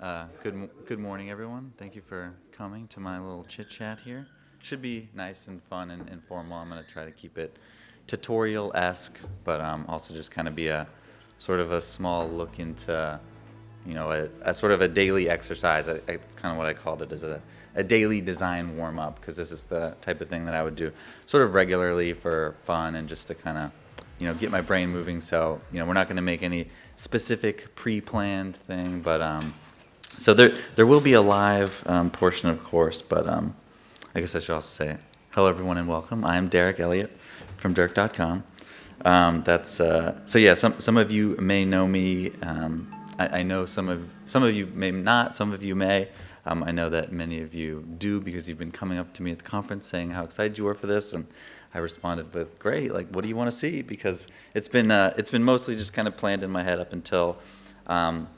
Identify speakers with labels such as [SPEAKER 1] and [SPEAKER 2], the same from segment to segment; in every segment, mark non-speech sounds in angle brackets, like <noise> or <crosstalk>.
[SPEAKER 1] Uh, good, good morning, everyone. Thank you for coming to my little chit chat here. Should be nice and fun and informal. I'm going to try to keep it tutorial esque, but um, also just kind of be a sort of a small look into, you know, a, a sort of a daily exercise. It's kind of what I called it as a, a daily design warm up because this is the type of thing that I would do sort of regularly for fun and just to kind of, you know, get my brain moving. So, you know, we're not going to make any specific pre-planned thing, but um, so there there will be a live um, portion, of course. But um, I guess I should also say hello, everyone, and welcome. I am Derek Elliott from Derek.com. Um, that's uh, so yeah. Some some of you may know me. Um, I, I know some of some of you may not. Some of you may. Um, I know that many of you do because you've been coming up to me at the conference saying how excited you were for this, and I responded with, "Great! Like, what do you want to see?" Because it's been uh, it's been mostly just kind of planned in my head up until um,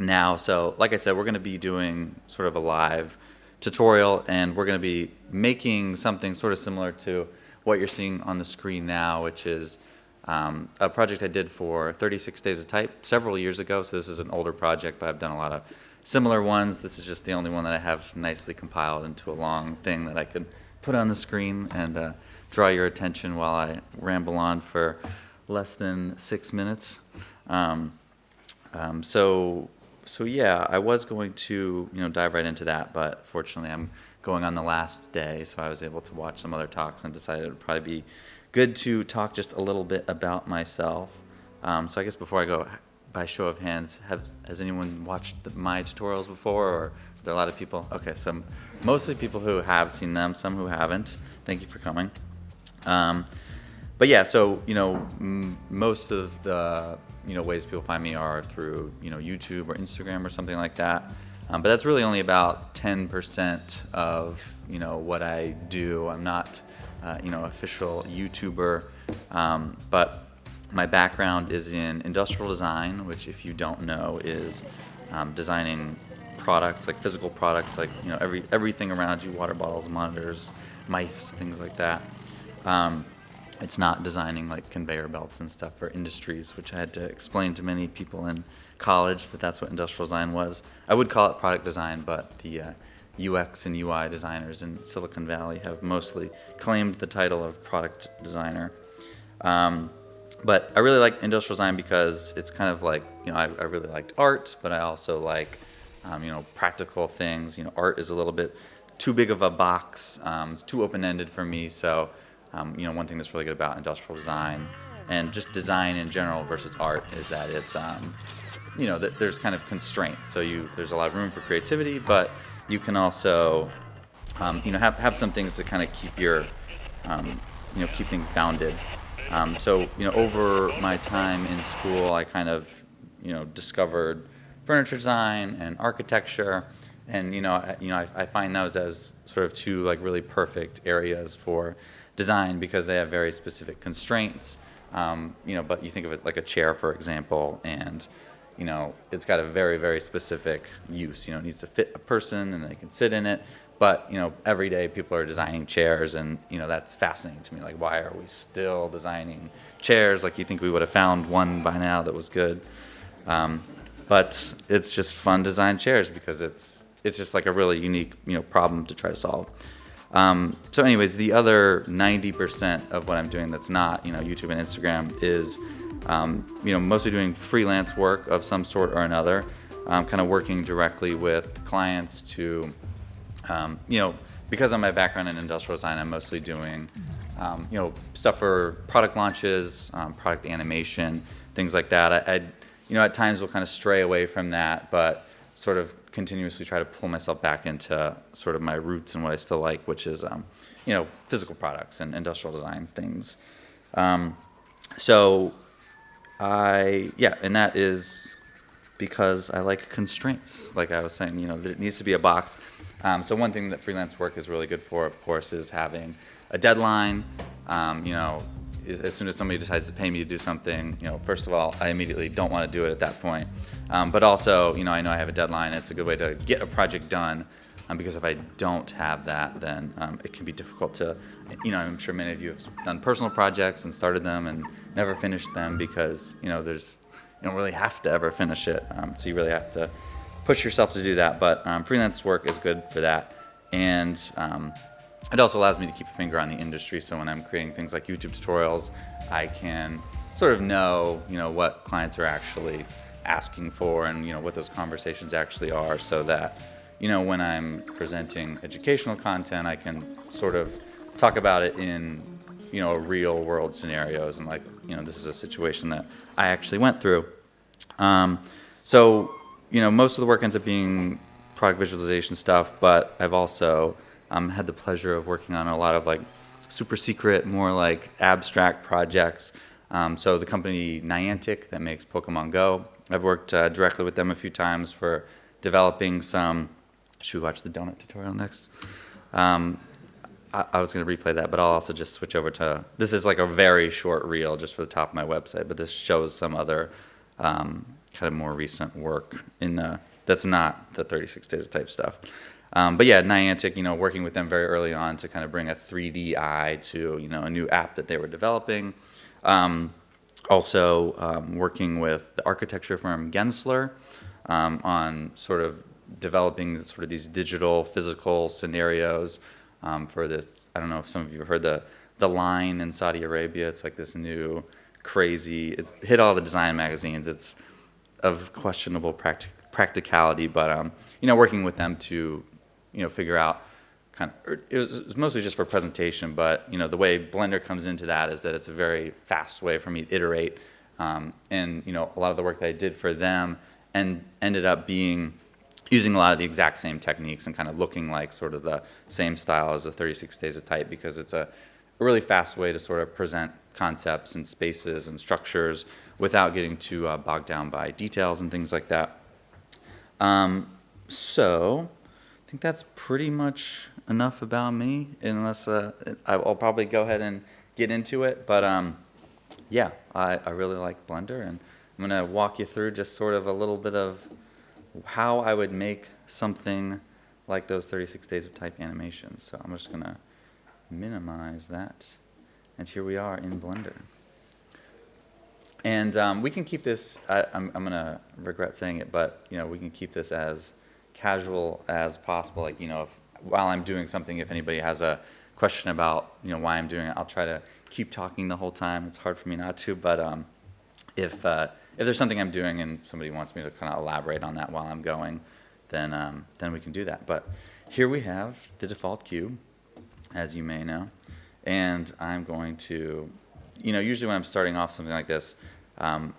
[SPEAKER 1] now. So, like I said, we're going to be doing sort of a live tutorial, and we're going to be making something sort of similar to what you're seeing on the screen now, which is um, a project I did for 36 Days of Type several years ago. So this is an older project, but I've done a lot of similar ones. This is just the only one that I have nicely compiled into a long thing that I could put on the screen and uh, draw your attention while I ramble on for less than six minutes. Um, um, so, so yeah, I was going to you know dive right into that, but fortunately I'm going on the last day, so I was able to watch some other talks and decided it would probably be good to talk just a little bit about myself. Um, so I guess before I go, by show of hands, have has anyone watched the, my tutorials before, or are there a lot of people? Okay, so mostly people who have seen them, some who haven't. Thank you for coming. Um, but yeah, so you know, most of the you know ways people find me are through you know YouTube or Instagram or something like that. Um, but that's really only about 10% of you know what I do. I'm not uh, you know official YouTuber, um, but my background is in industrial design, which if you don't know is um, designing products like physical products like you know every everything around you, water bottles, monitors, mice, things like that. It's not designing like conveyor belts and stuff for industries, which I had to explain to many people in college that that's what industrial design was. I would call it product design, but the uh, UX and UI designers in Silicon Valley have mostly claimed the title of product designer. Um, but I really like industrial design because it's kind of like, you know, I, I really liked art, but I also like, um, you know, practical things. You know, art is a little bit too big of a box, um, it's too open ended for me. So, um, you know, one thing that's really good about industrial design and just design in general versus art is that it's, um, you know, that there's kind of constraints. So you there's a lot of room for creativity, but you can also, um, you know, have, have some things to kind of keep your, um, you know, keep things bounded. Um, so you know, over my time in school, I kind of, you know, discovered furniture design and architecture, and you know, I, you know, I, I find those as sort of two like really perfect areas for design because they have very specific constraints. Um, you know, but you think of it like a chair, for example, and you know, it's got a very, very specific use. You know, it needs to fit a person and they can sit in it. But, you know, every day people are designing chairs and, you know, that's fascinating to me. Like, why are we still designing chairs? Like, you think we would have found one by now that was good. Um, but it's just fun design chairs because it's, it's just like a really unique, you know, problem to try to solve. Um, so anyways, the other 90% of what I'm doing that's not, you know, YouTube and Instagram is um, you know, mostly doing freelance work of some sort or another, um, kind of working directly with clients to, um, you know, because of my background in industrial design, I'm mostly doing, um, you know, stuff for product launches, um, product animation, things like that. I, I, you know, at times will kind of stray away from that, but sort of continuously try to pull myself back into sort of my roots and what I still like, which is, um, you know, physical products and industrial design things. so I yeah, and that is because I like constraints. Like I was saying, you know, it needs to be a box. Um, so one thing that freelance work is really good for, of course, is having a deadline. Um, you know, as soon as somebody decides to pay me to do something, you know, first of all, I immediately don't want to do it at that point. Um, but also, you know, I know I have a deadline. It's a good way to get a project done. Um, because if I don't have that, then um, it can be difficult to, you know, I'm sure many of you have done personal projects and started them and never finished them because, you know, there's, you don't really have to ever finish it. Um, so you really have to push yourself to do that. But um, freelance work is good for that, and um, it also allows me to keep a finger on the industry. So when I'm creating things like YouTube tutorials, I can sort of know, you know, what clients are actually asking for, and you know what those conversations actually are, so that you know when I'm presenting educational content, I can sort of talk about it in you know real world scenarios, and like you know this is a situation that I actually went through. Um, so you know most of the work ends up being product visualization stuff, but I've also um, had the pleasure of working on a lot of like super secret, more like abstract projects. Um, so the company Niantic that makes Pokemon Go, I've worked uh, directly with them a few times for developing some. Should we watch the donut tutorial next? Um, I, was going to replay that, but I'll also just switch over to. This is like a very short reel just for the top of my website, but this shows some other um, kind of more recent work in the. That's not the 36 days of type stuff. Um, but yeah, Niantic, you know, working with them very early on to kind of bring a 3D eye to, you know, a new app that they were developing. Um, also um, working with the architecture firm Gensler um, on sort of developing sort of these digital physical scenarios um, for this. I don't know if some of you have heard the the line in Saudi Arabia. It's like this new crazy. It's hit all the design magazines. It's of questionable practic practicality, but um, you know, working with them to you know figure out kind of, er, it was, it was, mostly just for presentation, but you know the way Blender comes into that is that it's a very fast way for me to iterate, um, and you know a lot of the work that I did for them and ended up being using a lot of the exact same techniques and kind of looking like sort of the same style as the 36 days of type because it's a, really fast way to sort of present concepts and spaces and structures without getting too uh, bogged down by details and things like that. Um, so I think that's pretty much enough about me, unless uh, I'll probably go ahead and get into it. But um, yeah, I, I really like Blender, and I'm going to walk you through just sort of a little bit of how I would make something like those 36 days of type animations. So I'm just going to minimize that. And here we are in Blender. And um, we can keep this, I, am going to regret saying it, but you know, we can keep this as casual as possible. Like, you know, if, while I'm doing something, if anybody has a question about, you know, why I'm doing it, I'll try to keep talking the whole time. It's hard for me not to, but um, if, uh, if there's something I'm doing and somebody wants me to kind of elaborate on that while I'm going, then, um, then we can do that. But here we have the default cube, as you may know, and I'm going to, you know, usually when I'm starting off something like this, um,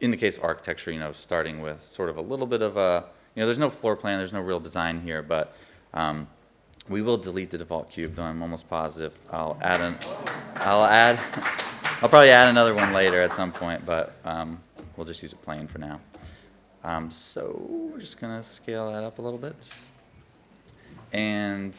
[SPEAKER 1] in the case of architecture, you know, starting with sort of a little bit of a, you know, there's no floor plan, there's no real design here, but um, we will delete the default cube, though I'm almost positive. I'll add an, I'll add, <laughs> I'll probably add another one later at some point, but um, we'll just use it plain for now. Um, so we're just gonna scale that up a little bit. And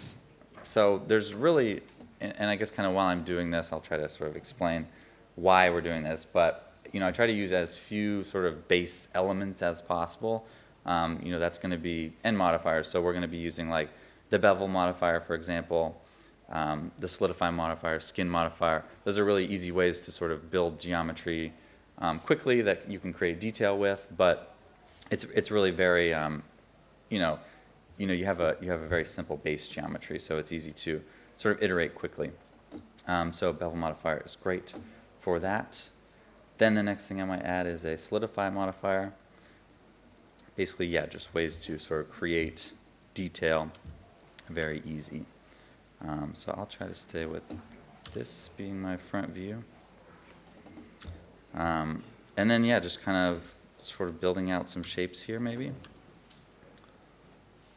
[SPEAKER 1] so there's really, and I guess kind of while I'm doing this, I'll try to sort of explain why we're doing this, but you know, I try to use as few sort of base elements as possible um, you know, that's going to be, and modifiers. So we're going to be using like the bevel modifier, for example, um, the solidify modifier, skin modifier. Those are really easy ways to sort of build geometry um, quickly that you can create detail with, but it's, it's really very, um, you know, you know, you have a, you have a very simple base geometry, so it's easy to sort of iterate quickly. Um, so bevel modifier is great for that. Then the next thing I might add is a solidify modifier basically, yeah, just ways to sort of create detail very easy. Um, so I'll try to stay with this being my front view. Um, and then, yeah, just kind of sort of building out some shapes here maybe.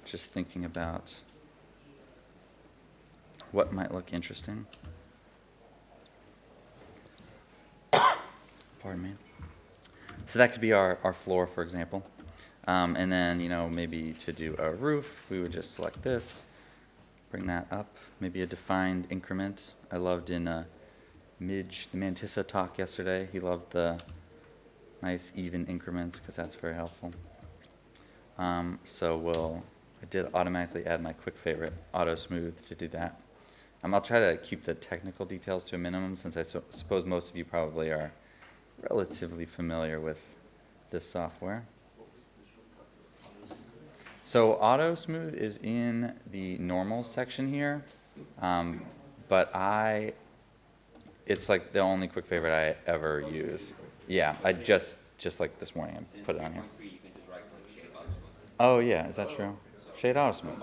[SPEAKER 1] Just thinking about what might look interesting. <coughs> Pardon me. So that could be our, our floor, for example. Um, and then, you know, maybe to do a roof, we would just select this, bring that up, maybe a defined increment. I loved in uh, Midge, the Mantissa talk yesterday, he loved the nice even increments because that's very helpful. Um, so we'll, I did automatically add my quick favorite, Auto Smooth, to do that. Um, I'll try to keep the technical details to a minimum since I suppose most of you probably are relatively familiar with this software. So Auto Smooth is in the normal section here, um, but I, it's like the only quick favorite I ever use. Yeah, I just, just like this morning, I put it on here. Oh, yeah, is that true? Shade auto smooth.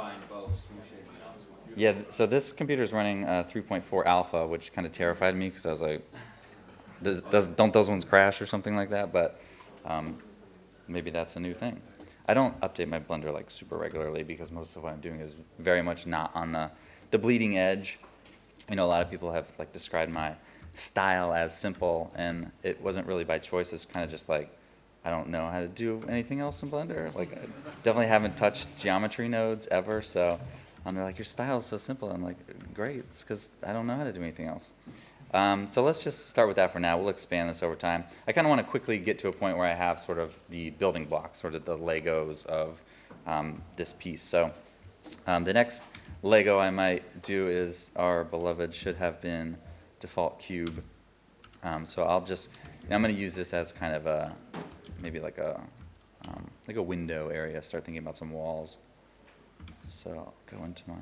[SPEAKER 1] Yeah, so this computer is running uh, 3.4 alpha, which kind of terrified me because I was like, does, does, don't those ones crash or something like that? But um, maybe that's a new thing. I don't update my Blender like super regularly because most of what I'm doing is very much not on the, the bleeding edge. You know, a lot of people have like described my style as simple, and it wasn't really by choice. It's kind of just like I don't know how to do anything else in Blender. Like, I definitely haven't touched geometry nodes ever. So, um, they're like, your style is so simple. I'm like, great. It's because I don't know how to do anything else. Um, so let's just start with that for now. We'll expand this over time. I kind of want to quickly get to a point where I have sort of the building blocks, sort of the Legos of um, this piece. So um, the next Lego I might do is our beloved should have been default cube. Um, so I'll just, I'm going to use this as kind of a, maybe like a, um, like a window area. Start thinking about some walls. So I'll go into my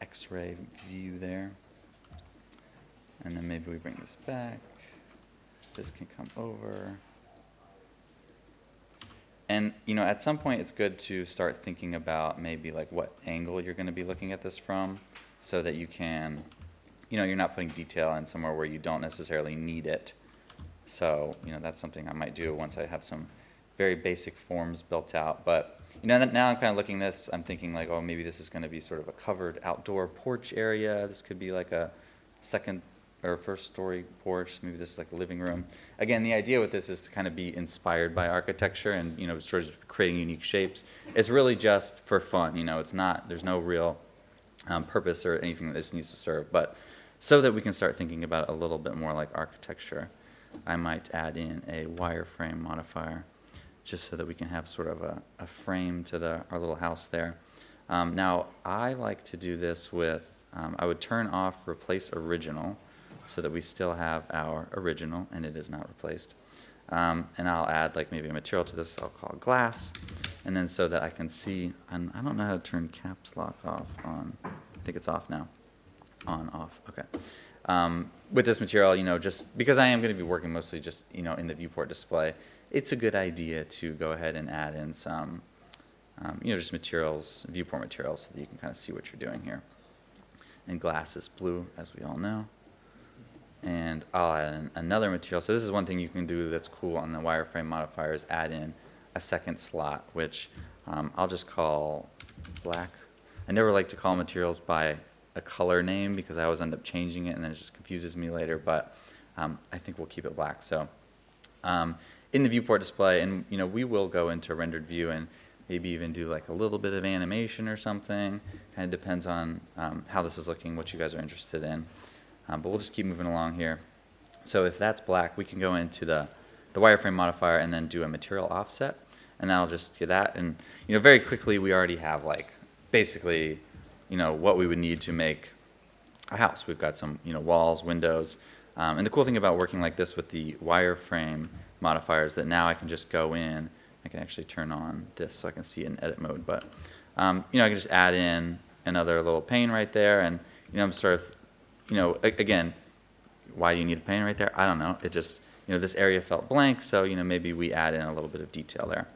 [SPEAKER 1] X-ray view there. And then maybe we bring this back. This can come over. And, you know, at some point it's good to start thinking about maybe like what angle you're going to be looking at this from so that you can, you know, you're not putting detail in somewhere where you don't necessarily need it. So, you know, that's something I might do once I have some very basic forms built out. But, you know, now I'm kind of looking this, I'm thinking like, oh, maybe this is going to be sort of a covered outdoor porch area. This could be like a second or first story porch. Maybe this is like a living room. Again, the idea with this is to kind of be inspired by architecture and, you know, sort of creating unique shapes. It's really just for fun, you know, it's not, there's no real um, purpose or anything that this needs to serve. But so that we can start thinking about it a little bit more like architecture, I might add in a wireframe modifier just so that we can have sort of a, a frame to the, our little house there. Um, now, I like to do this with, um, I would turn off replace original so that we still have our original and it is not replaced. Um, and I'll add like maybe a material to this I'll call glass. And then so that I can see, and I don't know how to turn caps lock off on, I think it's off now. On, off, okay. Um, with this material, you know, just because I am going to be working mostly just, you know, in the viewport display, it's a good idea to go ahead and add in some, um, you know, just materials, viewport materials, so that you can kind of see what you're doing here. And glass is blue, as we all know. And I'll add another material. So this is one thing you can do that's cool on the wireframe modifier is add in a second slot, which um, I'll just call black. I never like to call materials by a color name because I always end up changing it and then it just confuses me later, but um, I think we'll keep it black. So um, in the viewport display, and you know, we will go into rendered view and maybe even do like a little bit of animation or something. Kind of depends on um, how this is looking, what you guys are interested in. Um, but we'll just keep moving along here. So if that's black, we can go into the, the wireframe modifier and then do a material offset. And that'll just do that. And you know, very quickly, we already have like basically, you know, what we would need to make a house. We've got some, you know, walls, windows. Um, and the cool thing about working like this with the wireframe modifier is that now I can just go in. I can actually turn on this so I can see it in edit mode. But, um, you know, I can just add in another little pane right there. And, you know, I'm sort of you know, again, why do you need a pane right there? I don't know. It just, you know, this area felt blank, so, you know, maybe we add in a little bit of detail there.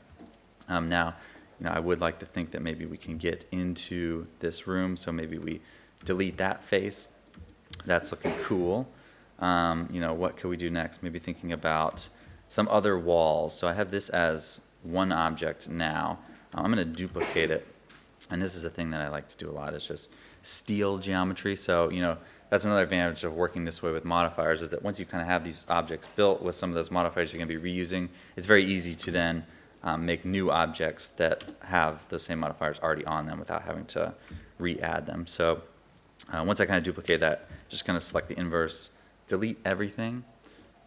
[SPEAKER 1] Um, now, you know, I would like to think that maybe we can get into this room, so maybe we delete that face. That's looking cool. Um, you know, what could we do next? Maybe thinking about some other walls. So I have this as one object now. I'm going to duplicate it. And this is a thing that I like to do a lot, is just steal geometry. So, you know, that's another advantage of working this way with modifiers is that once you kind of have these objects built with some of those modifiers you're going to be reusing, it's very easy to then um, make new objects that have the same modifiers already on them without having to re-add them. So uh, once I kind of duplicate that, just kind of select the inverse, delete everything,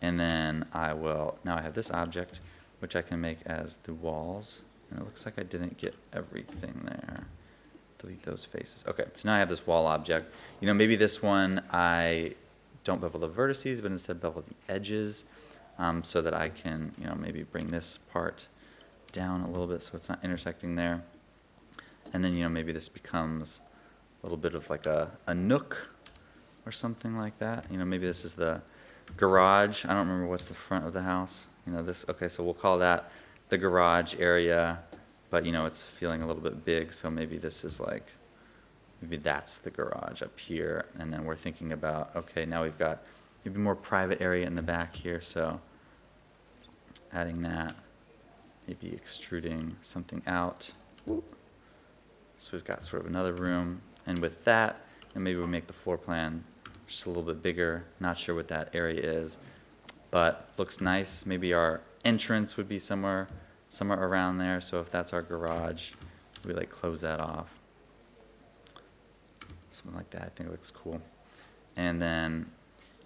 [SPEAKER 1] and then I will, now I have this object, which I can make as the walls, and it looks like I didn't get everything there delete those faces. Okay, so now I have this wall object. You know, maybe this one I don't bevel the vertices, but instead bevel the edges um, so that I can, you know, maybe bring this part down a little bit so it's not intersecting there. And then, you know, maybe this becomes a little bit of like a, a nook or something like that. You know, maybe this is the garage. I don't remember what's the front of the house. You know, this, okay, so we'll call that the garage area, but you know, it's feeling a little bit big, so maybe this is like, maybe that's the garage up here. And then we're thinking about, okay, now we've got maybe more private area in the back here, so adding that, maybe extruding something out. So we've got sort of another room, and with that, and maybe we make the floor plan just a little bit bigger, not sure what that area is, but looks nice. Maybe our entrance would be somewhere, somewhere around there, so if that's our garage, we like close that off. Something like that, I think it looks cool. And then,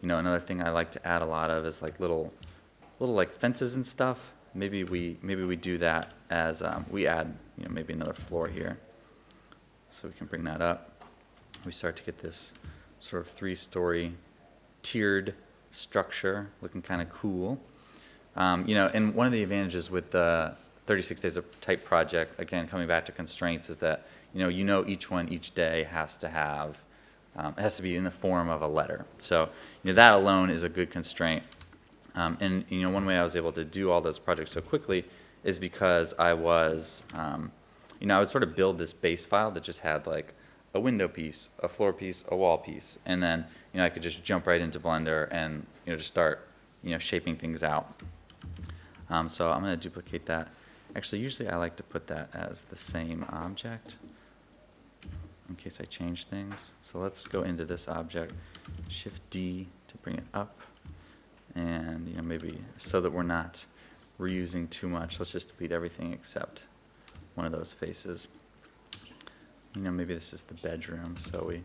[SPEAKER 1] you know, another thing I like to add a lot of is like little, little like fences and stuff. Maybe we, maybe we do that as, um, we add, you know, maybe another floor here. So we can bring that up. We start to get this sort of three-story tiered structure, looking kind of cool. Um, you know, and one of the advantages with the 36 days of type project, again, coming back to constraints, is that you know, you know each one each day has to have, um, it has to be in the form of a letter. So, you know, that alone is a good constraint. Um, and you know, one way I was able to do all those projects so quickly is because I was, um, you know, I would sort of build this base file that just had like a window piece, a floor piece, a wall piece, and then you know I could just jump right into Blender and you know just start you know shaping things out. Um, so I'm going to duplicate that. Actually, usually I like to put that as the same object in case I change things. So let's go into this object, Shift D to bring it up, and you know maybe so that we're not reusing too much. Let's just delete everything except one of those faces. You know, maybe this is the bedroom, so we,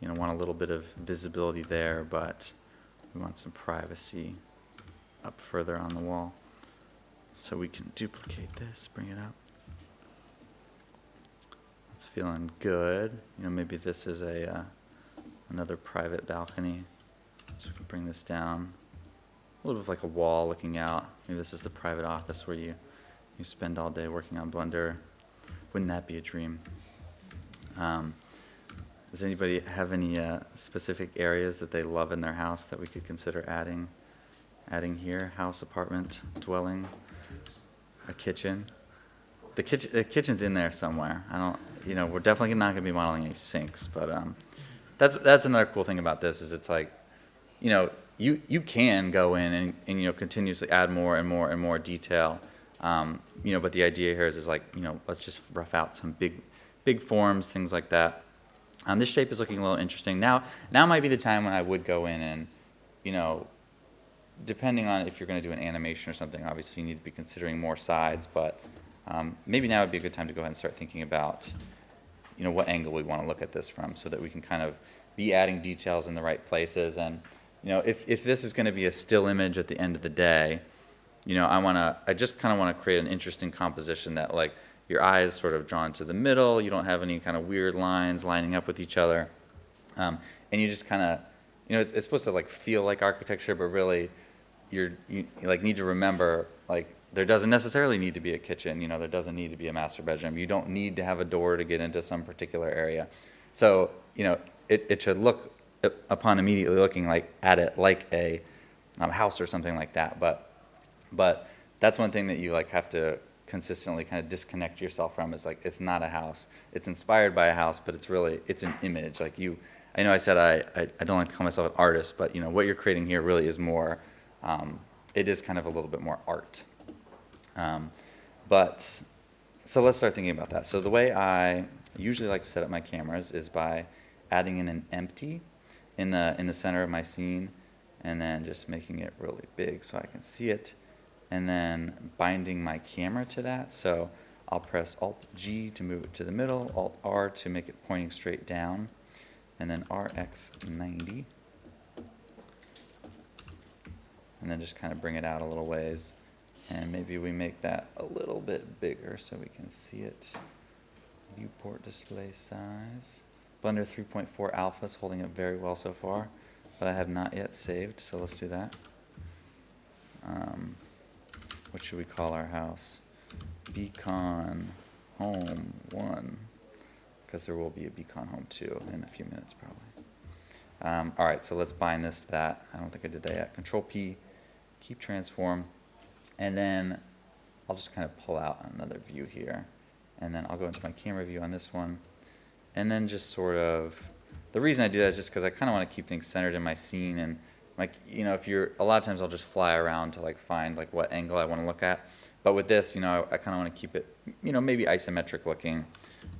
[SPEAKER 1] you know, want a little bit of visibility there, but we want some privacy up further on the wall. So we can duplicate this, bring it up. It's feeling good. You know, maybe this is a uh, another private balcony. So we can bring this down. A little bit like a wall looking out. Maybe this is the private office where you you spend all day working on Blender. Wouldn't that be a dream? Um, does anybody have any uh, specific areas that they love in their house that we could consider adding, adding here? House, apartment, dwelling, a kitchen. The kitchen, the kitchen's in there somewhere. I don't, you know, we're definitely not going to be modeling any sinks, but um, that's that's another cool thing about this is it's like, you know, you you can go in and, and you know continuously add more and more and more detail. Um, you know, but the idea here is, is like, you know, let's just rough out some big big forms, things like that. Um, this shape is looking a little interesting. Now, now might be the time when I would go in and, you know, depending on if you're going to do an animation or something, obviously you need to be considering more sides, but um, maybe now would be a good time to go ahead and start thinking about, you know, what angle we want to look at this from so that we can kind of be adding details in the right places. And, you know, if, if this is going to be a still image at the end of the day, you know, I want to, I just kind of want to create an interesting composition that like, your eyes sort of drawn to the middle. You don't have any kind of weird lines lining up with each other. Um, and you just kind of, you know, it's, it's, supposed to like feel like architecture, but really you're, you, like need to remember like there doesn't necessarily need to be a kitchen. You know, there doesn't need to be a master bedroom. You don't need to have a door to get into some particular area. So, you know, it, it should look upon immediately looking like at it like a um, house or something like that. But, but that's one thing that you like have to consistently kind of disconnect yourself from is like it's not a house it's inspired by a house but it's really it's an image like you i know i said i i, I don't like to call myself an artist but you know what you're creating here really is more um, it is kind of a little bit more art um, but so let's start thinking about that so the way i usually like to set up my cameras is by adding in an empty in the in the center of my scene and then just making it really big so i can see it and then binding my camera to that. So I'll press Alt G to move it to the middle, Alt R to make it pointing straight down, and then RX90. And then just kind of bring it out a little ways. And maybe we make that a little bit bigger so we can see it. Viewport display size. Blender 3.4 Alpha is holding up very well so far, but I have not yet saved, so let's do that. Um, what should we call our house? Beacon Home One, because there will be a Beacon Home Two in a few minutes probably. Um, all right, so let's bind this to that. I don't think I did that yet. Control P, keep transform, and then I'll just kind of pull out another view here, and then I'll go into my camera view on this one, and then just sort of. The reason I do that is just because I kind of want to keep things centered in my scene, and like you know, if you're a lot of times I'll just fly around to like find like what angle I want to look at, but with this, you know, I, I kind of want to keep it, you know, maybe isometric looking,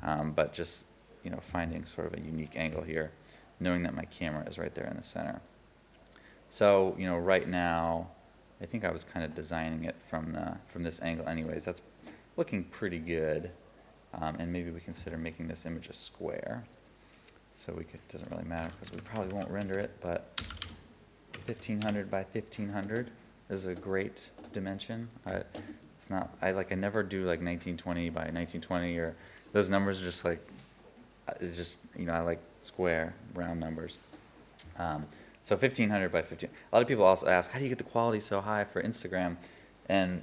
[SPEAKER 1] um, but just you know, finding sort of a unique angle here, knowing that my camera is right there in the center. So, you know, right now, I think I was kind of designing it from the, from this angle anyways. That's looking pretty good. Um, and maybe we consider making this image a square. So we could, doesn't really matter because we probably won't render it, but 1500 by 1500 is a great dimension. I, it's not, I like, I never do like 1920 by 1920 or those numbers are just like, uh, it's just, you know, I like square, round numbers. Um, so 1500 by 15. A lot of people also ask, how do you get the quality so high for Instagram? And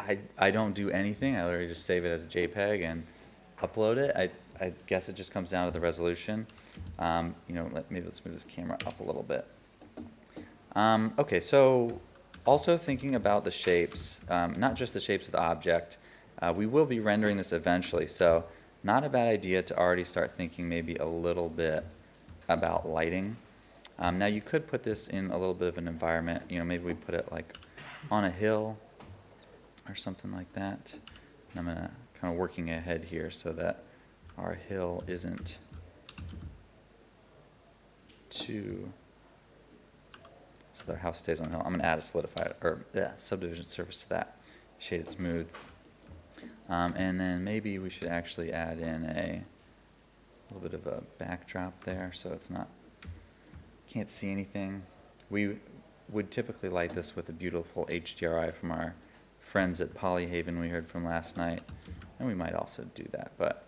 [SPEAKER 1] I, I don't do anything. I literally just save it as a JPEG and upload it. I, I guess it just comes down to the resolution. Um, you know, let, maybe let's move this camera up a little bit. Um, okay, so also thinking about the shapes, um, not just the shapes of the object, uh, we will be rendering this eventually. So not a bad idea to already start thinking maybe a little bit about lighting. Um, now you could put this in a little bit of an environment, you know, maybe we put it like on a hill or something like that. And I'm gonna kind of working ahead here so that our hill isn't too, so their house stays on the hill. I'm gonna add a solidified, or, yeah, subdivision surface to that, shade it smooth. Um, and then maybe we should actually add in a little bit of a backdrop there so it's not, can't see anything. We would typically light this with a beautiful HDRI from our friends at Polyhaven we heard from last night. And we might also do that, but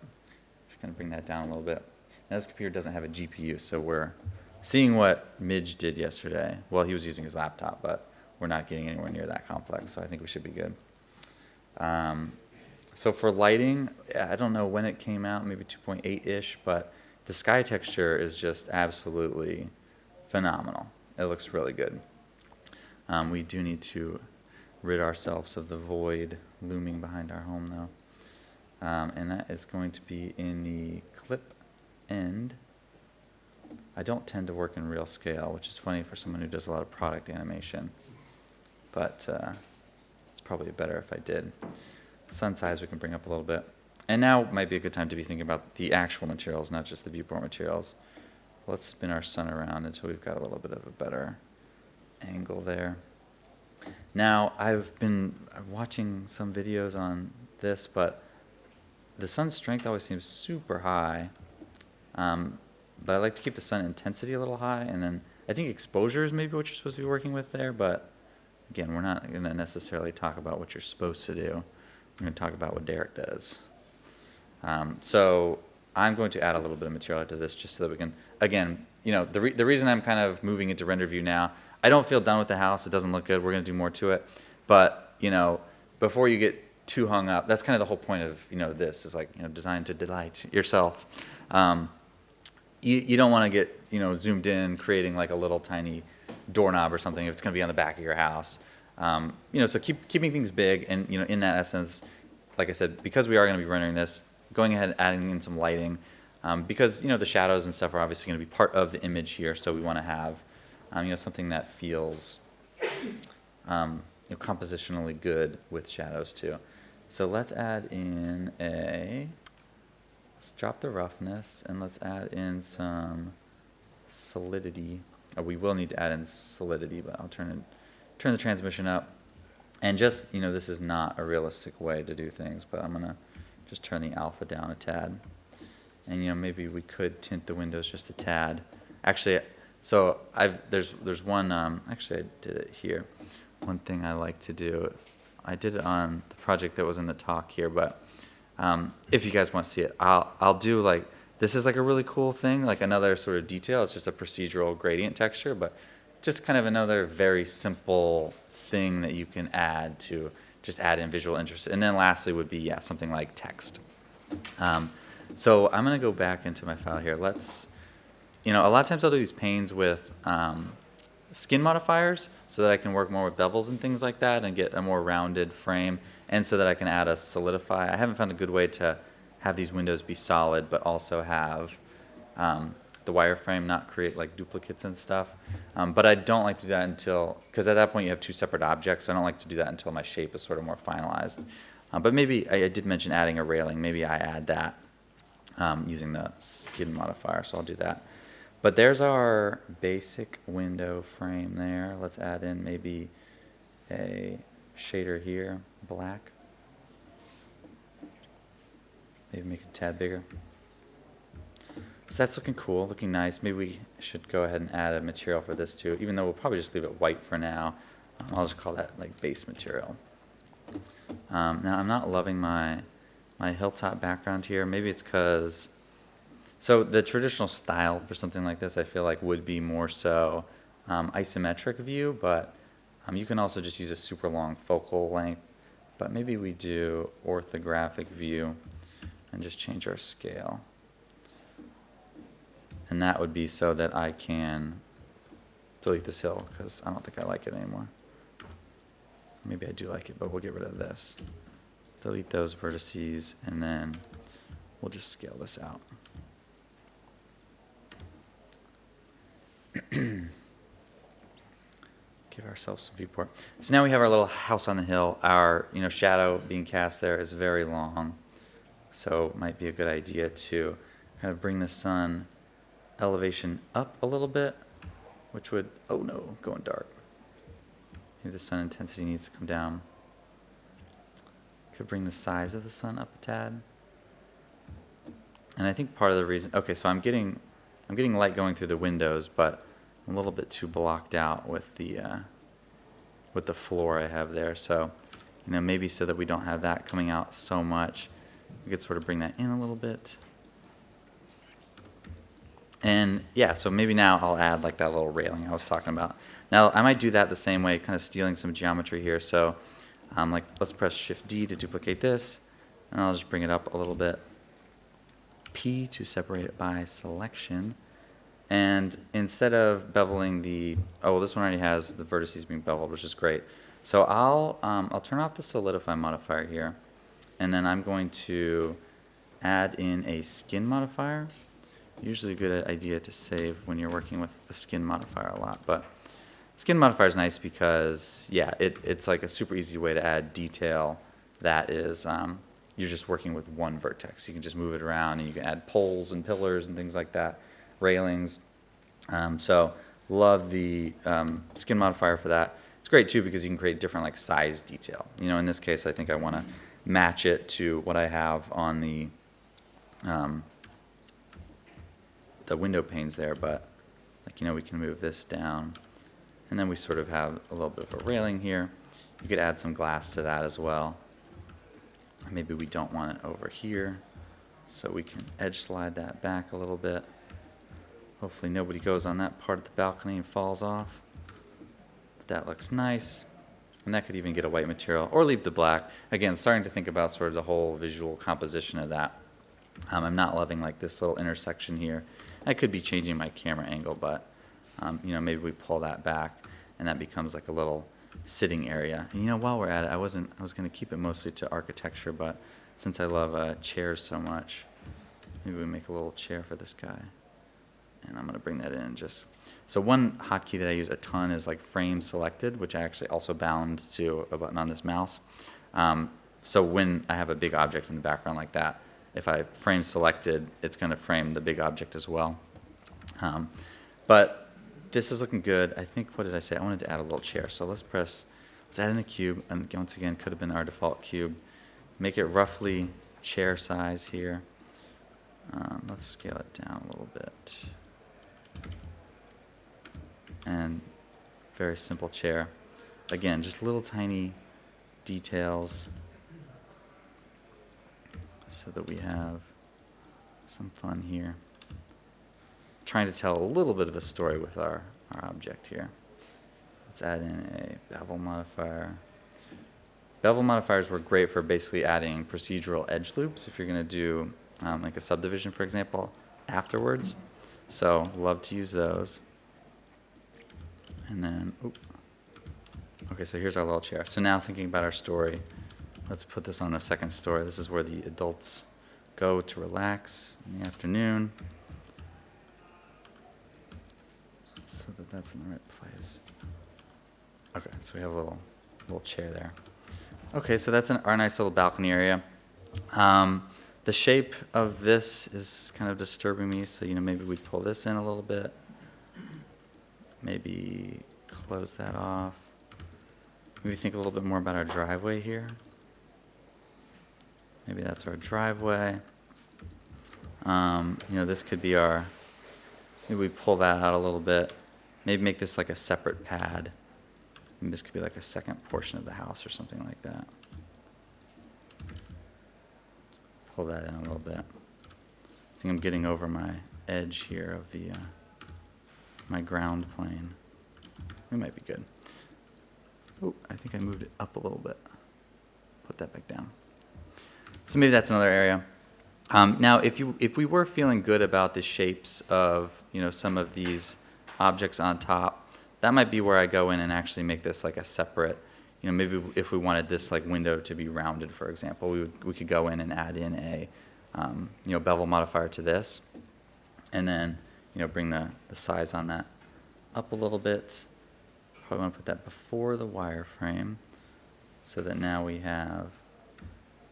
[SPEAKER 1] just gonna bring that down a little bit. Now this computer doesn't have a GPU, so we're seeing what Midge did yesterday. Well, he was using his laptop, but we're not getting anywhere near that complex, so I think we should be good. Um, so for lighting, I don't know when it came out, maybe 2.8-ish, but the sky texture is just absolutely phenomenal. It looks really good. Um, we do need to rid ourselves of the void looming behind our home though. Um, and that is going to be in the clip end. I don't tend to work in real scale, which is funny for someone who does a lot of product animation. But uh, it's probably better if I did sun size we can bring up a little bit. And now might be a good time to be thinking about the actual materials, not just the viewport materials. Let's spin our sun around until we've got a little bit of a better angle there. Now, I've been watching some videos on this, but the sun's strength always seems super high. Um, but I like to keep the sun intensity a little high, and then I think exposure is maybe what you're supposed to be working with there, but again, we're not going to necessarily talk about what you're supposed to do. We're going to talk about what Derek does. Um, so I'm going to add a little bit of material to this just so that we can, again, you know, the, re the reason I'm kind of moving into render view now, I don't feel done with the house. It doesn't look good. We're going to do more to it. But, you know, before you get too hung up, that's kind of the whole point of, you know, this is like, you know, designed to delight yourself. Um, you, you don't want to get, you know, zoomed in, creating like a little tiny doorknob or something if it's going to be on the back of your house. Um, you know, so keep keeping things big, and you know, in that essence, like I said, because we are going to be rendering this, going ahead and adding in some lighting, um, because you know the shadows and stuff are obviously going to be part of the image here, so we want to have, um, you know, something that feels, um, you know, compositionally good with shadows too. So let's add in a, let's drop the roughness, and let's add in some solidity. Oh, we will need to add in solidity, but I'll turn it turn the transmission up. And just, you know, this is not a realistic way to do things, but I'm going to just turn the alpha down a tad. And, you know, maybe we could tint the windows just a tad. Actually, so I've, there's, there's one, um, actually I did it here. One thing I like to do, I did it on the project that was in the talk here, but um, if you guys want to see it, I'll, I'll do like, this is like a really cool thing, like another sort of detail. It's just a procedural gradient texture, but just kind of another very simple thing that you can add to just add in visual interest. And then lastly would be, yeah, something like text. Um, so I'm gonna go back into my file here. Let's, you know, a lot of times I'll do these panes with um, skin modifiers so that I can work more with bevels and things like that and get a more rounded frame and so that I can add a solidify. I haven't found a good way to have these windows be solid but also have um, the wireframe not create like duplicates and stuff. Um, but I don't like to do that until, because at that point you have two separate objects, so I don't like to do that until my shape is sort of more finalized. Uh, but maybe, I, I did mention adding a railing, maybe I add that um, using the skin modifier, so I'll do that. But there's our basic window frame there. Let's add in maybe a shader here, black. Maybe make it a tad bigger. So that's looking cool, looking nice. Maybe we should go ahead and add a material for this too, even though we'll probably just leave it white for now. I'll just call that like base material. Um, now I'm not loving my my hilltop background here. Maybe it's because so the traditional style for something like this, I feel like would be more so um, isometric view, but um, you can also just use a super long focal length. But maybe we do orthographic view and just change our scale. And that would be so that I can delete this hill because I don't think I like it anymore. Maybe I do like it, but we'll get rid of this. Delete those vertices and then we'll just scale this out. <clears throat> Give ourselves some viewport. So now we have our little house on the hill. Our you know shadow being cast there is very long, so it might be a good idea to kind of bring the sun elevation up a little bit, which would oh no, going dark. Maybe the sun intensity needs to come down. Could bring the size of the sun up a tad. And I think part of the reason, okay, so I'm getting, I'm getting light going through the windows, but I'm a little bit too blocked out with the, uh, with the floor I have there. So, you know, maybe so that we don't have that coming out so much, we could sort of bring that in a little bit. And yeah, so maybe now I'll add like that little railing I was talking about. Now I might do that the same way, kind of stealing some geometry here. So um, like let's press Shift D to duplicate this, and I'll just bring it up a little bit. P to separate it by selection. And instead of beveling the, oh, well, this one already has the vertices being beveled, which is great. So I'll, um, I'll turn off the solidify modifier here, and then I'm going to add in a skin modifier. Usually a good idea to save when you're working with a skin modifier a lot, but skin modifier is nice because, yeah, it, it's like a super easy way to add detail that is, um, you're just working with one vertex. You can just move it around and you can add poles and pillars and things like that, railings. Um, so love the um, skin modifier for that. It's great too because you can create different like size detail. You know, in this case, I think I want to match it to what I have on the um, the window panes there, but like, you know, we can move this down. And then we sort of have a little bit of a railing here. You could add some glass to that as well. Maybe we don't want it over here, so we can edge slide that back a little bit. Hopefully nobody goes on that part of the balcony and falls off. But that looks nice. And that could even get a white material, or leave the black. Again, starting to think about sort of the whole visual composition of that. Um, I'm not loving like this little intersection here. I could be changing my camera angle, but um, you know maybe we pull that back, and that becomes like a little sitting area. And you know, while we're at it, I wasn't, I was going to keep it mostly to architecture, but since I love uh, chairs so much, maybe we make a little chair for this guy. And I'm going to bring that in just. So one hotkey that I use a ton is like frame selected, which I actually also bound to a button on this mouse. Um, so when I have a big object in the background like that, if I frame selected, it's going to frame the big object as well. Um, but this is looking good. I think, what did I say? I wanted to add a little chair. So let's press, let's add in a cube. And once again, could have been our default cube. Make it roughly chair size here. Um, let's scale it down a little bit. And very simple chair. Again, just little tiny details so that we have some fun here. Trying to tell a little bit of a story with our, our object here. Let's add in a bevel modifier. bevel modifiers work great for basically adding procedural edge loops if you're going to do um, like a subdivision, for example, afterwards. So love to use those. And then, oop. okay, so here's our little chair. So now thinking about our story, let's put this on a second story. This is where the adults go to relax in the afternoon. That that's in the right place. Okay, so we have a little, little chair there. Okay, so that's an, our nice little balcony area. Um, the shape of this is kind of disturbing me, so you know maybe we pull this in a little bit. Maybe close that off. Maybe think a little bit more about our driveway here. Maybe that's our driveway. Um, you know, this could be our, maybe we pull that out a little bit. Maybe make this like a separate pad. And this could be like a second portion of the house or something like that. Pull that in a little bit. I think I'm getting over my edge here of the, uh, my ground plane. We might be good. Oh, I think I moved it up a little bit. Put that back down. So maybe that's another area. Um, now, if you if we were feeling good about the shapes of you know some of these objects on top, that might be where I go in and actually make this like a separate. You know, maybe if we wanted this like window to be rounded, for example, we would, we could go in and add in a um, you know bevel modifier to this, and then you know bring the the size on that up a little bit. Probably want to put that before the wireframe, so that now we have.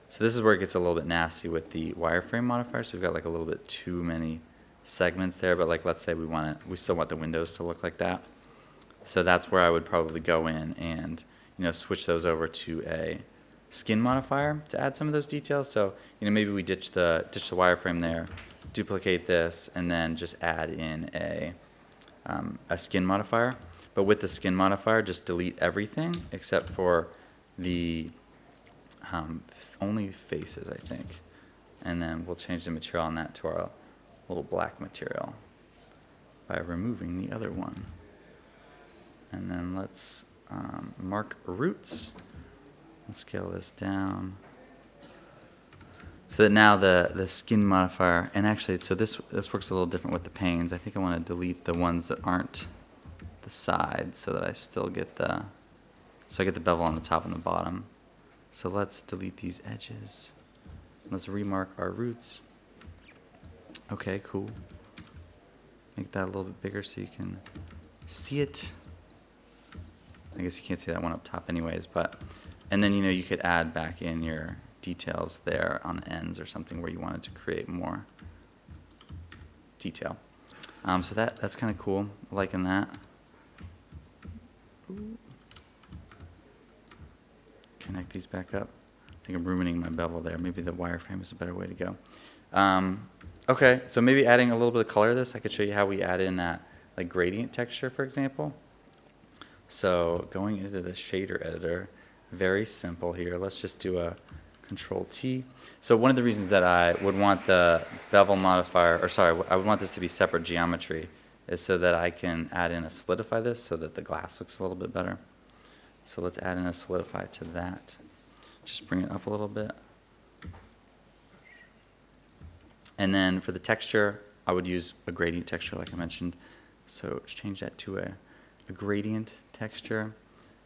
[SPEAKER 1] So this is where it gets a little bit nasty with the wireframe modifier. So we've got like a little bit too many segments there, but like let's say we want it, we still want the windows to look like that. So that's where I would probably go in and you know switch those over to a skin modifier to add some of those details. So you know maybe we ditch the ditch the wireframe there, duplicate this, and then just add in a um, a skin modifier. But with the skin modifier, just delete everything except for the um, only faces, I think. And then we'll change the material on that to our little black material by removing the other one. And then let's um, mark roots and scale this down. So that now the, the skin modifier, and actually, so this, this works a little different with the panes. I think I want to delete the ones that aren't the sides so that I still get the, so I get the bevel on the top and the bottom. So let's delete these edges. Let's remark our roots. Okay, cool. Make that a little bit bigger so you can see it. I guess you can't see that one up top anyways, but, and then, you know, you could add back in your details there on the ends or something where you wanted to create more detail. Um, so that, that's kind of cool, liking that. Connect these back up. I think I'm ruining my bevel there. Maybe the wireframe is a better way to go. Um, okay, so maybe adding a little bit of color to this, I could show you how we add in that like gradient texture, for example. So going into the shader editor, very simple here. Let's just do a control T. So one of the reasons that I would want the bevel modifier, or sorry, I would want this to be separate geometry is so that I can add in a solidify this so that the glass looks a little bit better. So let's add in a solidify to that. Just bring it up a little bit. And then for the texture, I would use a gradient texture like I mentioned. So change that to a, a gradient texture.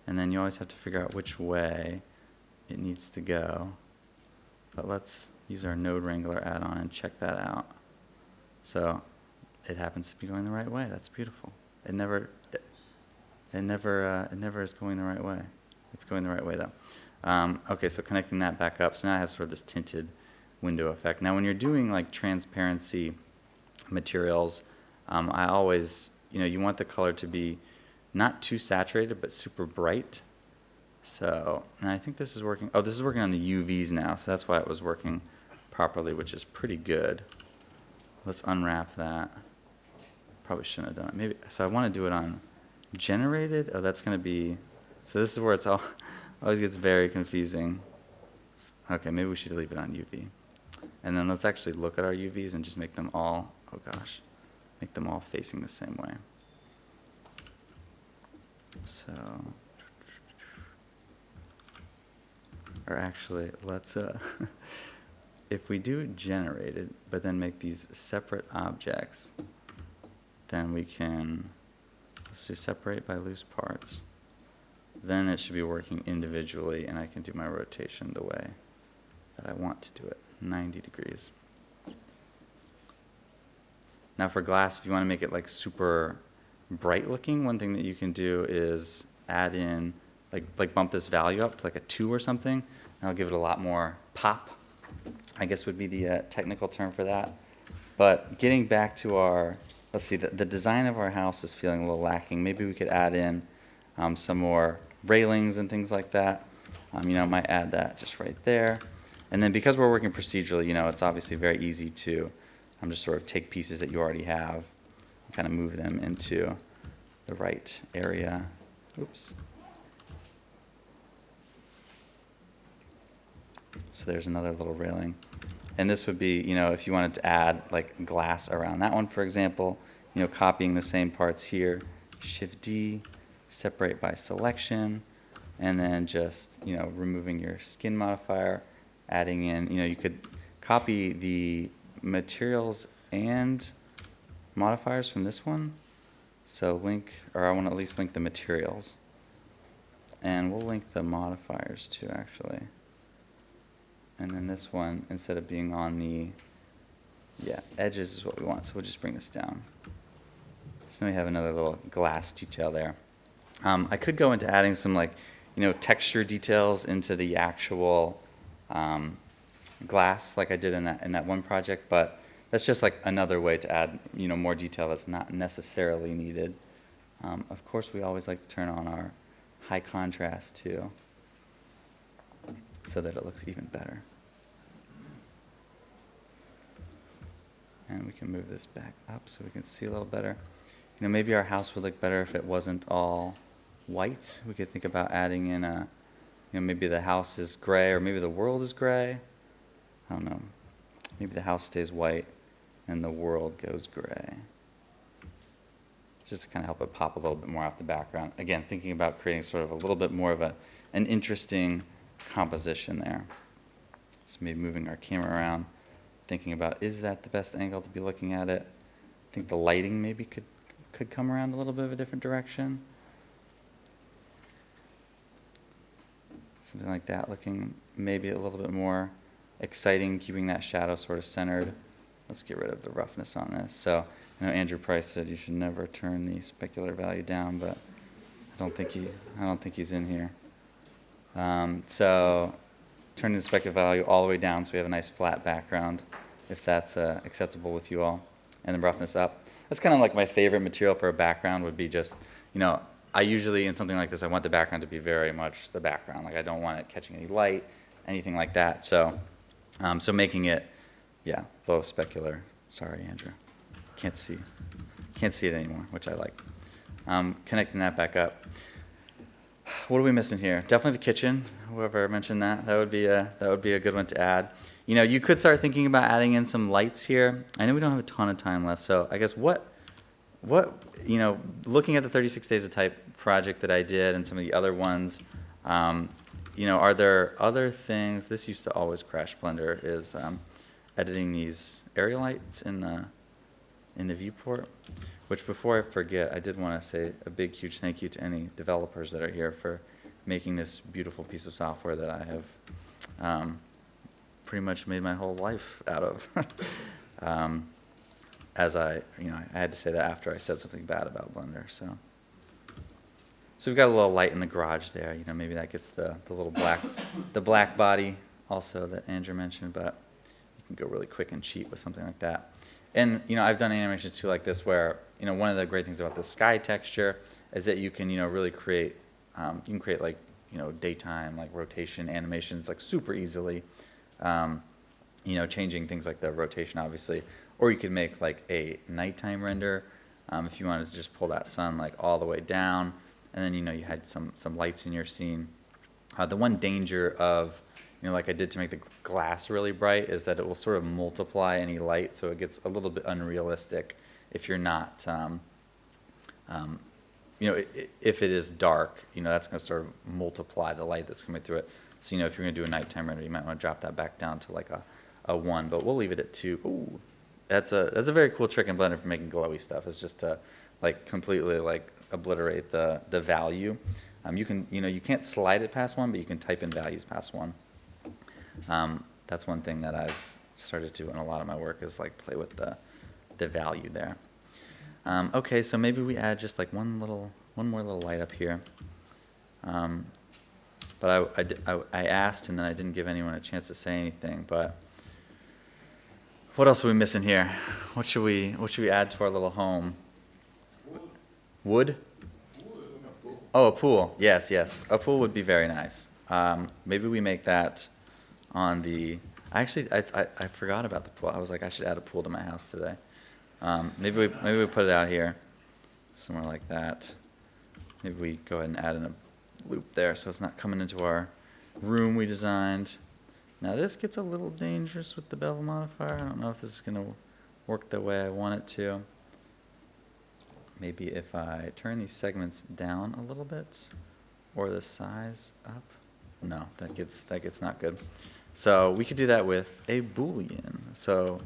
[SPEAKER 1] And then you always have to figure out which way it needs to go. But let's use our Node Wrangler add-on and check that out. So it happens to be going the right way. That's beautiful. It never, it, never, uh, it never is going the right way. It's going the right way though. Um, okay, so connecting that back up. So now I have sort of this tinted window effect. Now when you're doing like transparency materials, um, I always, you know, you want the color to be not too saturated, but super bright. So, and I think this is working. Oh, this is working on the UVs now, so that's why it was working properly, which is pretty good. Let's unwrap that. Probably shouldn't have done it. Maybe, so I want to do it on generated. Oh, that's going to be, so this is where it's all, <laughs> always gets very confusing. Okay, maybe we should leave it on UV. And then let's actually look at our UVs and just make them all, oh gosh, make them all facing the same way. So, or actually, let's, uh, <laughs> if we do generate it, but then make these separate objects, then we can, let's do separate by loose parts. Then it should be working individually, and I can do my rotation the way that I want to do it, 90 degrees. Now for glass, if you want to make it like super bright looking, one thing that you can do is add in, like, like bump this value up to like a two or something. That'll give it a lot more pop, I guess would be the uh, technical term for that. But getting back to our, let's see, the, the design of our house is feeling a little lacking. Maybe we could add in um, some more railings and things like that. Um, you know, might add that just right there. And then because we're working procedurally, you know, it's obviously very easy to um, just sort of take pieces that you already have, and kind of move them into the right area. Oops. So there's another little railing. And this would be, you know, if you wanted to add like glass around that one, for example, you know, copying the same parts here, Shift D, separate by selection, and then just, you know, removing your skin modifier, adding in, you know, you could copy the materials and modifiers from this one. So link, or I want to at least link the materials. And we'll link the modifiers too, actually. And then this one, instead of being on the, yeah, edges is what we want, so we'll just bring this down. So now we have another little glass detail there. Um, I could go into adding some like, you know, texture details into the actual um, glass like I did in that, in that one project, but that's just like another way to add, you know, more detail that's not necessarily needed. Um, of course, we always like to turn on our high contrast too, so that it looks even better. And we can move this back up so we can see a little better. You know, maybe our house would look better if it wasn't all white. We could think about adding in a, you know, maybe the house is gray or maybe the world is gray. I don't know. Maybe the house stays white and the world goes gray. Just to kind of help it pop a little bit more off the background. Again, thinking about creating sort of a little bit more of a, an interesting composition there. So maybe moving our camera around, thinking about is that the best angle to be looking at it? I think the lighting maybe could, could come around a little bit of a different direction. Something like that, looking maybe a little bit more exciting, keeping that shadow sort of centered. Let's get rid of the roughness on this. So, I know Andrew Price said you should never turn the specular value down, but I don't think he, I don't think he's in here. Um, so, turning the specular value all the way down so we have a nice flat background, if that's uh, acceptable with you all, and the roughness up. That's kind of like my favorite material for a background would be just, you know, I usually in something like this I want the background to be very much the background. Like I don't want it catching any light, anything like that. So, um, so making it, yeah, low specular. Sorry, Andrew. Can't see. Can't see it anymore, which I like. Um, connecting that back up. What are we missing here? Definitely the kitchen. Whoever mentioned that, that would be a that would be a good one to add. You know, you could start thinking about adding in some lights here. I know we don't have a ton of time left, so I guess what what you know, looking at the 36 days of type project that I did and some of the other ones, um, you know, are there other things? This used to always crash Blender. Is um, editing these area lights in the in the viewport. Which before I forget, I did want to say a big, huge thank you to any developers that are here for making this beautiful piece of software that I have um, pretty much made my whole life out of. <laughs> um, as I, you know, I had to say that after I said something bad about Blender, so. So we've got a little light in the garage there, you know, maybe that gets the, the little black, the black body also that Andrew mentioned, but you can go really quick and cheap with something like that. And, you know, I've done animations too like this where, you know, one of the great things about the sky texture is that you can, you know, really create, um, you can create like, you know, daytime, like rotation animations like super easily. Um, you know, changing things like the rotation obviously. Or you could make like a nighttime render um, if you wanted to just pull that sun like all the way down. And then, you know, you had some, some lights in your scene. Uh, the one danger of, you know, like I did to make the glass really bright is that it will sort of multiply any light, so it gets a little bit unrealistic if you're not, um, um, you know, if it is dark, you know, that's going to sort of multiply the light that's coming through it. So, you know, if you're gonna do a nighttime render, you might wanna drop that back down to like a, a one, but we'll leave it at two. Ooh, that's a, that's a very cool trick in Blender for making glowy stuff, is just to like completely like obliterate the, the value. Um, you can, you know, you can't slide it past one, but you can type in values past one. Um, that's one thing that I've started to do in a lot of my work is like play with the, the value there. Um, okay, so maybe we add just like one little, one more little light up here. Um, but I asked and then I didn't give anyone a chance to say anything, but what else are we missing here? What should we, what should we add to our little home? Wood? Oh, a pool. Yes, yes. A pool would be very nice. Um, maybe we make that on the. I actually I, I, I forgot about the pool. I was like I should add a pool to my house today. Um, maybe we maybe we put it out here, somewhere like that. Maybe we go ahead and add in a loop there so it's not coming into our room we designed. Now this gets a little dangerous with the bevel modifier. I don't know if this is gonna work the way I want it to. Maybe if I turn these segments down a little bit, or the size up. No, that gets, that gets not good. So we could do that with a boolean. So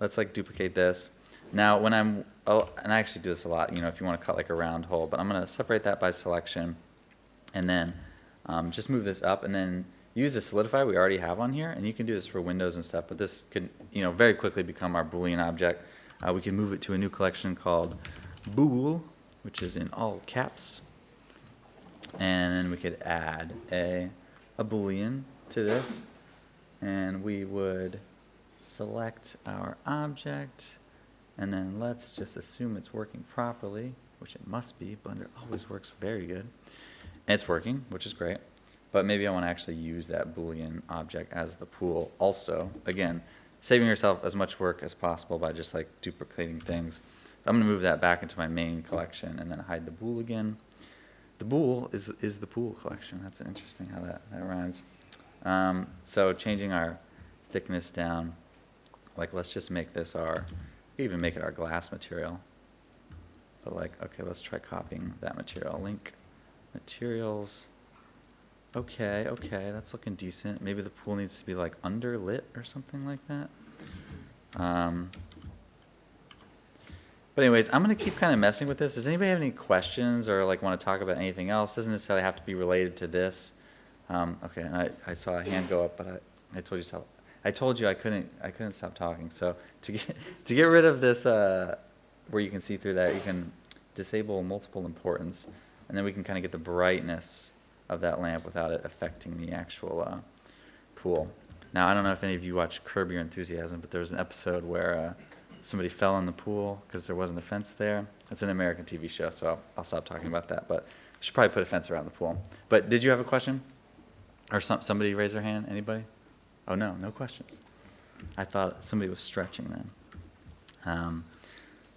[SPEAKER 1] let's like duplicate this. Now when I'm, oh, and I actually do this a lot, you know, if you want to cut like a round hole, but I'm going to separate that by selection and then um, just move this up and then use the solidify we already have on here and you can do this for windows and stuff, but this could, you know, very quickly become our boolean object. Uh, we can move it to a new collection called bool, which is in all caps. And then we could add a, a boolean to this. And we would select our object. And then let's just assume it's working properly, which it must be. Blender always works very good. It's working, which is great. But maybe I want to actually use that boolean object as the pool also. Again, saving yourself as much work as possible by just like duplicating things. So I'm going to move that back into my main collection and then hide the bool again. The bool is, is the pool collection. That's interesting how that, that rhymes. Um, so changing our thickness down, like let's just make this our, even make it our glass material. But like, okay, let's try copying that material. Link materials. Okay, okay, that's looking decent. Maybe the pool needs to be like underlit or something like that. Um, but anyways, I'm gonna keep kind of messing with this. Does anybody have any questions or like want to talk about anything else? Doesn't necessarily have to be related to this. Um, okay, and I, I saw a hand go up, but I, I told you so. I told you I couldn't I couldn't stop talking. So to get <laughs> to get rid of this, uh, where you can see through that, you can disable multiple importance, and then we can kind of get the brightness of that lamp without it affecting the actual uh, pool. Now I don't know if any of you watch Curb Your Enthusiasm, but there was an episode where uh, somebody fell in the pool because there wasn't a fence there. It's an American TV show, so I'll, stop talking about that. But I should probably put a fence around the pool. But did you have a question? Or some, somebody raise their hand? Anybody? Oh no, no questions. I thought somebody was stretching then. Um,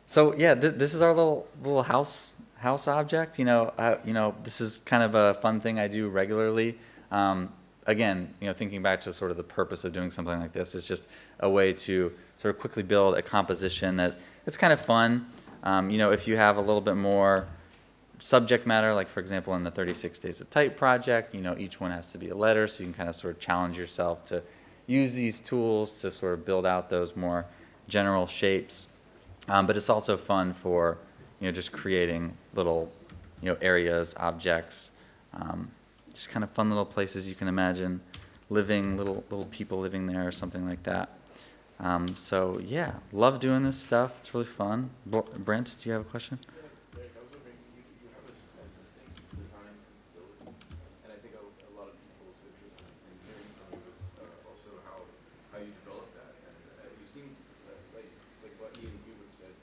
[SPEAKER 1] so yeah, th- this is our little little house house object. You know, uh, you know, this is kind of a fun thing I do regularly. Um, again, you know, thinking back to sort of the purpose of doing something like this, it's just a way to sort of quickly build a composition that it's kind of fun. Um, you know, if you have a little bit more subject matter, like for example in the 36 Days of Type project, you know, each one has to be a letter, so you can kind of sort of challenge yourself to use these tools to sort of build out those more general shapes. Um, but it's also fun for, you know, just creating little, you know, areas, objects, um, just kind of fun little places you can imagine living, little little people living there or something like that. Um, so yeah, love doing this stuff. It's really fun. Brent, do you have a question?
[SPEAKER 2] Derek, I was wondering, you, you have a, s- a distinct design sensibility, and I think a, a lot of people's interest in, in hearing from you is uh, also how, how you develop that. And uh, you seem, uh, like, like what Ian Hubert said,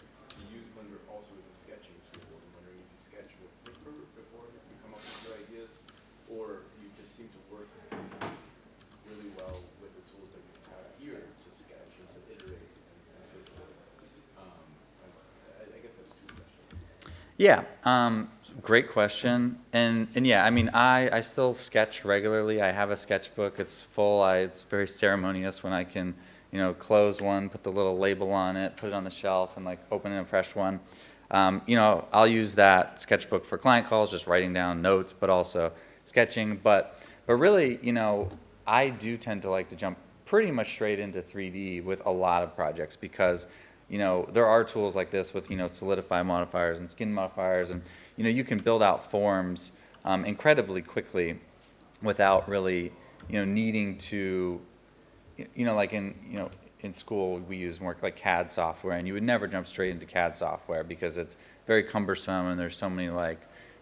[SPEAKER 2] you use Blender also as a sketching tool. I'm wondering if you sketch with Flipper before you come up with your ideas, or you just seem to work really well with the tools that you have here to sketch and to iterate and, and so forth. Um, I, I guess that's two questions.
[SPEAKER 1] Yeah, um, great question. And, and yeah, I mean, I, I still sketch regularly. I have a sketchbook. It's full. I, it's very ceremonious when I can, you know, close one, put the little label on it, put it on the shelf, and like open a fresh one. Um, you know, I'll use that sketchbook for client calls, just writing down notes, but also sketching. But But really, you know, I do tend to like to jump pretty much straight into 3D with a lot of projects because, you know, there are tools like this with, you know, solidify modifiers and skin modifiers, and, you know, you can build out forms um, incredibly quickly without really, you know, needing to, you know, like in, you know, in school, we use more like CAD software, and you would never jump straight into CAD software because it's very cumbersome, and there's so many like,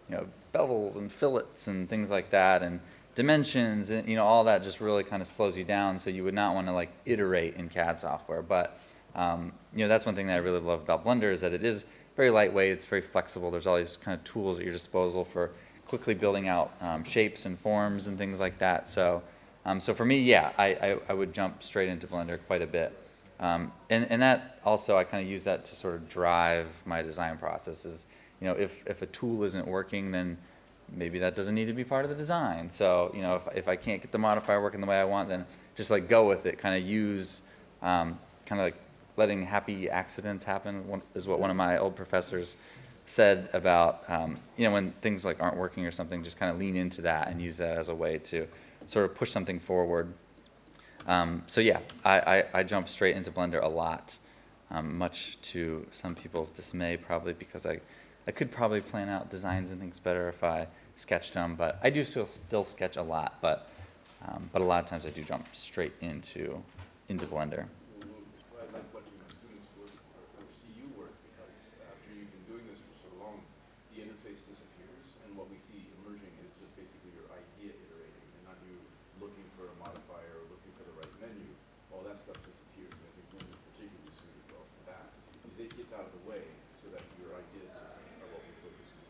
[SPEAKER 1] you know, bevels and fillets and things like that, and dimensions, and you know, all that just really kind of slows you down. So you would not want to like iterate in CAD software. But um, you know, that's one thing that I really love about Blender is that it is very lightweight. It's very flexible. There's all these kind of tools at your disposal for quickly building out um, shapes and forms and things like that. So. Um, so for me, yeah, I, I, I would jump straight into Blender quite a bit. Um, and, and that also, I kind of use that to sort of drive my design processes. you know, if, if a tool isn't working, then maybe that doesn't need to be part of the design. So, you know, if, if I can't get the modifier working the way I want, then just like go with it, kind of use, um, kind of like letting happy accidents happen is what one of my old professors said about, um, you know, when things like aren't working or something, just kind of lean into that and use that as a way to sort of push something forward. Um, so yeah, I, I, I jump straight into Blender a lot, um, much to some people's dismay probably because I, I could probably plan out designs and things better if I sketched them, but I do still, still sketch a lot, but, um, but a lot of times I do jump straight into, into Blender.
[SPEAKER 2] I like watching my students work or, or see you work because after you've been doing this for so long, the interface disappears, and what we see emerging is just basically your idea iterating, and not you looking for a modifier or looking for the right menu. All that stuff disappears, and I think Blender is particularly suited well for that. Is it gets out of the way so that your ideas just are what we focus on.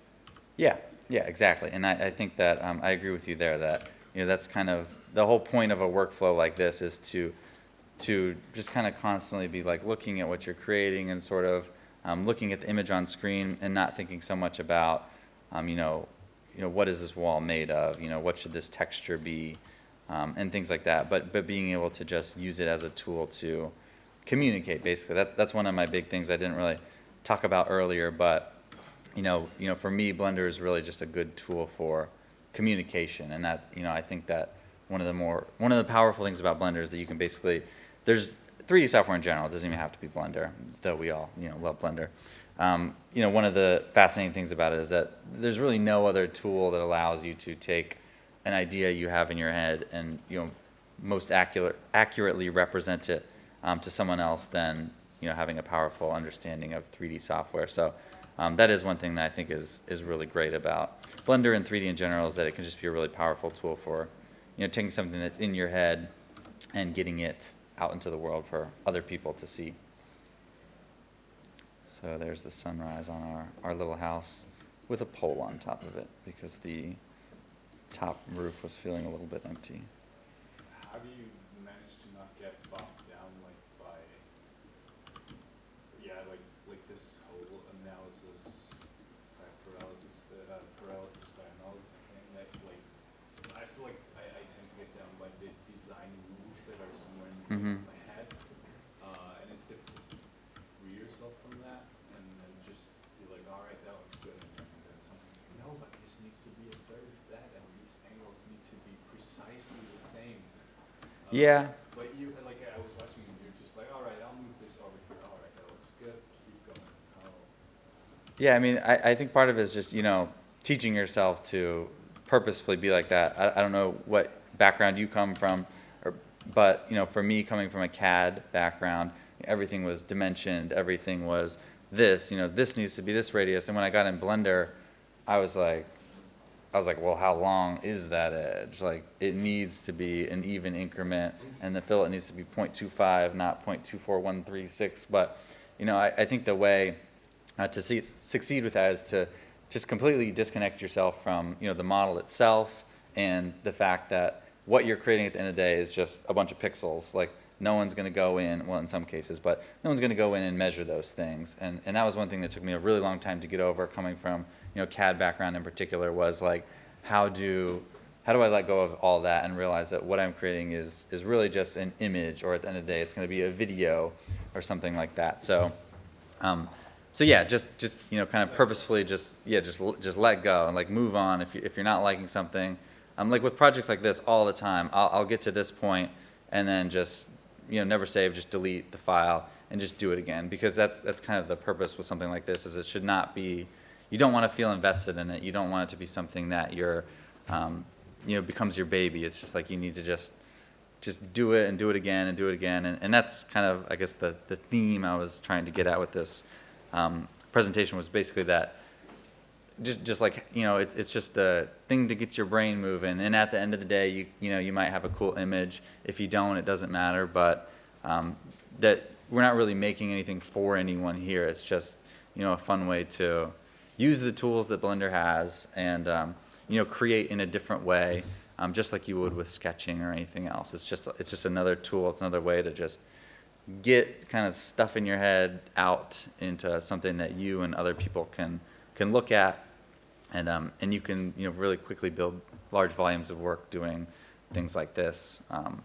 [SPEAKER 1] Yeah, yeah, exactly. And I, I think that um, I agree with you there that you know that's kind of the whole point of a workflow like this is to to just kind of constantly be like looking at what you're creating and sort of um, looking at the image on screen and not thinking so much about um, you know you know what is this wall made of? You know what should this texture be? Um, and things like that. But but being able to just use it as a tool to communicate basically. That that's one of my big things I didn't really talk about earlier but you know, you know, for me, Blender is really just a good tool for communication, and that, you know, I think that one of the more, one of the powerful things about Blender is that you can basically, there's 3D software in general. It doesn't even have to be Blender, though we all, you know, love Blender. Um, you know, one of the fascinating things about it is that there's really no other tool that allows you to take an idea you have in your head and, you know, most accurate, accurately represent it um, to someone else than, you know, having a powerful understanding of 3D software. So um, that is one thing that I think is, is really great about Blender and 3D in general is that it can just be a really powerful tool for, you know, taking something that's in your head and getting it out into the world for other people to see. So there's the sunrise on our, our little house with a pole on top of it because the top roof was feeling a little bit empty.
[SPEAKER 3] How do you manage to not get bogged down like by, yeah, like like this whole analysis, uh, paralysis, uh, paralysis by analysis thing that like, I feel like I, I tend to get down by the design rules that are somewhere in
[SPEAKER 1] Mhm.
[SPEAKER 3] my head, uh, and it's difficult to free yourself from that and then just be like, all right, that looks good, and then, and then something's like, no, but this needs to be a third of that, and these angles need to be precisely the same. Uh,
[SPEAKER 1] Yeah.
[SPEAKER 3] But you, like, I was watching and you're just like, all right, I'll move this over here, all right, that looks good, keep going. Oh,
[SPEAKER 1] Yeah, I mean, I, I think part of it is just, you know, teaching yourself to purposefully be like that. I, I don't know what background you come from, or, but, you know, for me, coming from a CAD background, everything was dimensioned, everything was this, you know, this needs to be this radius. And when I got in Blender, I was like, I was like, well, how long is that edge? Like, it needs to be an even increment, and the fillet needs to be 0.25, not 0.24136. But, you know, I, I think the way uh, to see, succeed with that is to just completely disconnect yourself from, you know, the model itself and the fact that what you're creating at the end of the day is just a bunch of pixels. Like, no one's going to go in, well, in some cases, but no one's going to go in and measure those things. And, and that was one thing that took me a really long time to get over, coming from, you know, CAD background in particular, was like, how do, how do I let go of all that and realize that what I'm creating is, is really just an image, or at the end of the day, it's going to be a video or something like that. So, um, so yeah, just, just, you know, kind of purposefully just, yeah, just, just let go and like move on. If you, if you're not liking something, um, like with projects like this all the time, I'll, I'll get to this point and then just, you know, never save, just delete the file and just do it again. Because that's, that's kind of the purpose with something like this, is it should not be, you don't want to feel invested in it. You don't want it to be something that you're, um, you know, becomes your baby. It's just like you need to just, just do it and do it again and do it again. And, and that's kind of, I guess, the, the theme I was trying to get at with this um, presentation was basically that just, just like, you know, it, it's just a thing to get your brain moving. And at the end of the day, you, you know, you might have a cool image. If you don't, it doesn't matter. But um, that we're not really making anything for anyone here. It's just, you know, a fun way to use the tools that Blender has and, um, you know, create in a different way, um, just like you would with sketching or anything else. It's just, it's just another tool. It's another way to just get kind of stuff in your head out into something that you and other people can, can look at and, um, and you can, you know, really quickly build large volumes of work doing things like this. Um,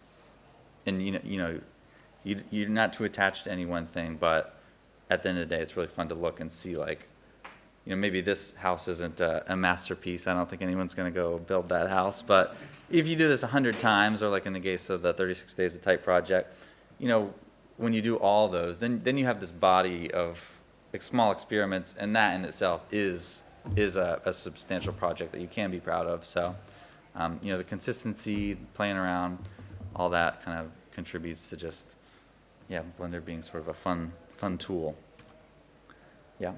[SPEAKER 1] and, you know, you know, you, you're not too attached to any one thing, but at the end of the day, it's really fun to look and see like, you know, maybe this house isn't a, a masterpiece. I don't think anyone's going to go build that house. But if you do this a hundred times, or like in the case of the 36 Days of Type project, you know, when you do all those, then then you have this body of small experiments, and that in itself is is a, a substantial project that you can be proud of. So, um, you know, the consistency, playing around, all that kind of contributes to just, yeah, Blender being sort of a fun fun tool. Yeah.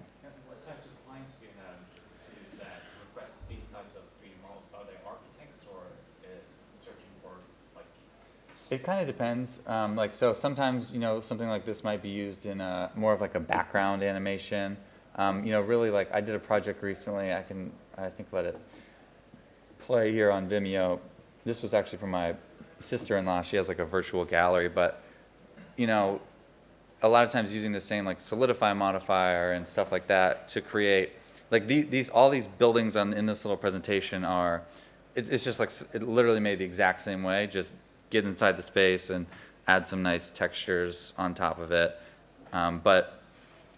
[SPEAKER 1] It kind of depends. Um, like so, sometimes you know something like this might be used in a more of like a background animation. Um, you know, really like I did a project recently. I can I think let it play here on Vimeo. This was actually from my sister-in-law. She has like a virtual gallery, but you know, a lot of times using the same like solidify modifier and stuff like that to create like the, these all these buildings on in this little presentation are it's, it's just like it literally made the exact same way just get inside the space and add some nice textures on top of it um, but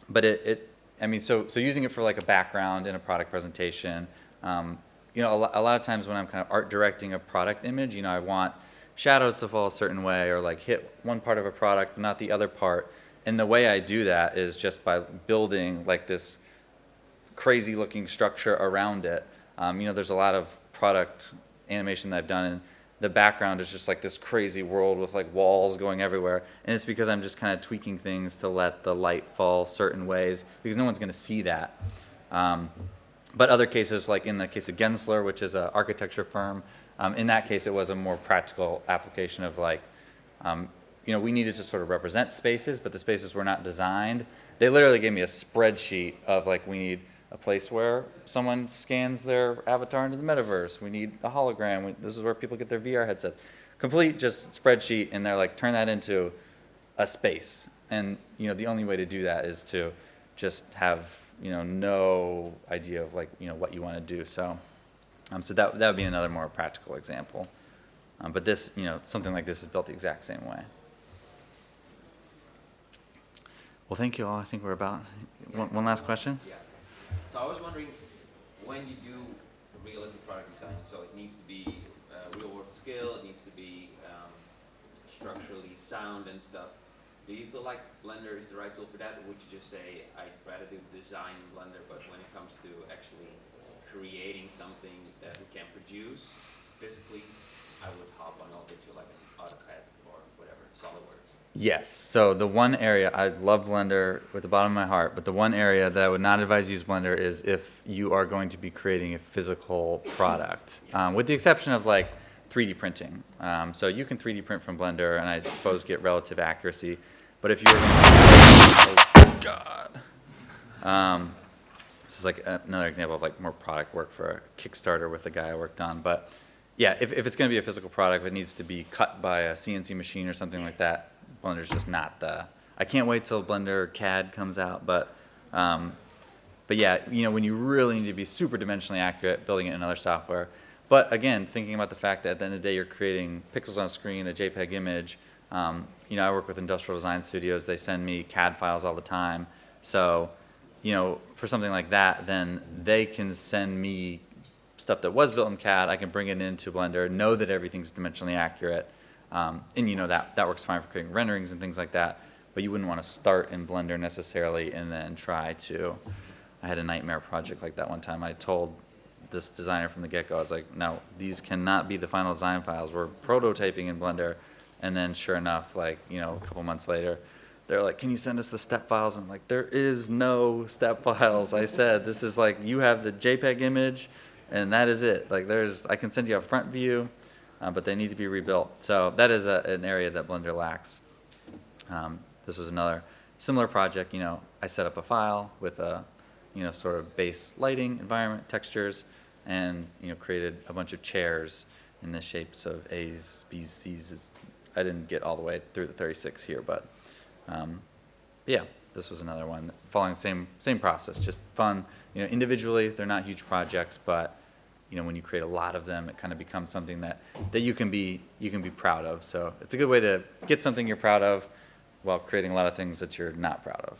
[SPEAKER 1] but it, it I mean so so using it for like a background in a product presentation um, you know a, a lot of times when I'm kind of art directing a product image you know I want shadows to fall a certain way or like hit one part of a product not the other part and the way I do that is just by building like this crazy looking structure around it. Um, you know, there's a lot of product animation that I've done, and the background is just like this crazy world with like walls going everywhere. And it's because I'm just kind of tweaking things to let the light fall certain ways because no one's going to see that. Um, but other cases, like in the case of Gensler, which is an architecture firm, um, in that case it was a more practical application of like, um, you know, we needed to sort of represent spaces, but the spaces were not designed. They literally gave me a spreadsheet of like, we need a place where someone scans their avatar into the metaverse. We need a hologram. We, this is where people get their VR headsets. Complete just spreadsheet, and they're like, turn that into a space. And you know, the only way to do that is to just have you know no idea of like you know what you want to do. So, um, so that that would be another more practical example. Um, but this, you know, something like this is built the exact same way. Well, thank you all. I think we're about one, one last question.
[SPEAKER 4] Yeah. So I was wondering, when you do realistic product design, so it needs to be uh, real world skill, it needs to be um, structurally sound and stuff. Do you feel like Blender is the right tool for that, or would you just say, I'd rather do design in Blender, but when it comes to actually creating something that we can produce physically, I would hop on over to like an AutoCAD or whatever, SolidWorks.
[SPEAKER 1] Yes. So the one area I love Blender with the bottom of my heart, but the one area that I would not advise you use Blender is if you are going to be creating a physical product, um, with the exception of like 3D printing. Um, so you can 3D print from Blender, and I suppose get relative accuracy. But if you're, oh God, um, this is like another example of like more product work for a Kickstarter with the guy I worked on. But yeah, if, if it's going to be a physical product, it needs to be cut by a CNC machine or something like that. Blender's just not the. I can't wait till Blender CAD comes out, but um, but yeah, you know when you really need to be super dimensionally accurate, building it in other software. But again, thinking about the fact that at the end of the day, you're creating pixels on a screen, a JPEG image. Um, you know, I work with industrial design studios. They send me CAD files all the time. So, you know, for something like that, then they can send me stuff that was built in CAD, I can bring it into Blender, know that everything's dimensionally accurate, um, and you know that that works fine for creating renderings and things like that. But you wouldn't want to start in Blender necessarily and then try to. I had a nightmare project like that one time. I told this designer from the get-go, I was like, no, these cannot be the final design files. We're prototyping in Blender. And then sure enough, like, you know, a couple months later, they're like, can you send us the step files? I'm like, there is no step files. I said, this is like, you have the JPEG image and that is it. Like there's, I can send you a front view, uh, but they need to be rebuilt. So that is a, an area that Blender lacks. Um, this was another similar project, you know, I set up a file with a, you know, sort of base lighting, environment, textures, and, you know, created a bunch of chairs in the shapes of A's, B's, C's. I didn't get all the way through the 36 here, but, um, yeah, this was another one following the same, same process, just fun. You know, individually, they're not huge projects, but, you know, when you create a lot of them, it kind of becomes something that, that you can be, you can be proud of. So it's a good way to get something you're proud of while creating a lot of things that you're not proud of.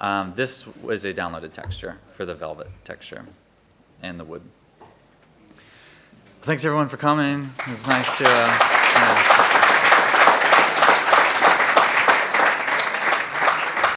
[SPEAKER 1] Um, this was a downloaded texture for the velvet texture and the wood. Thanks everyone for coming. It was nice to, uh.